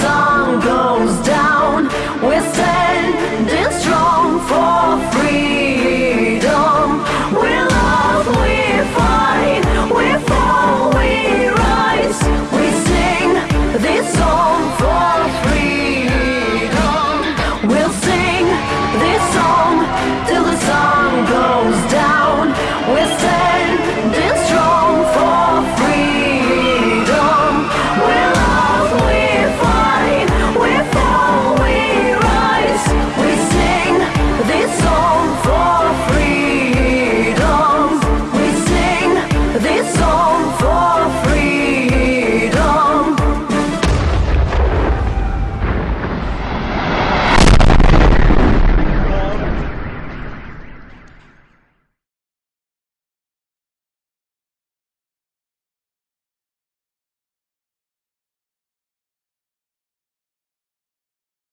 song.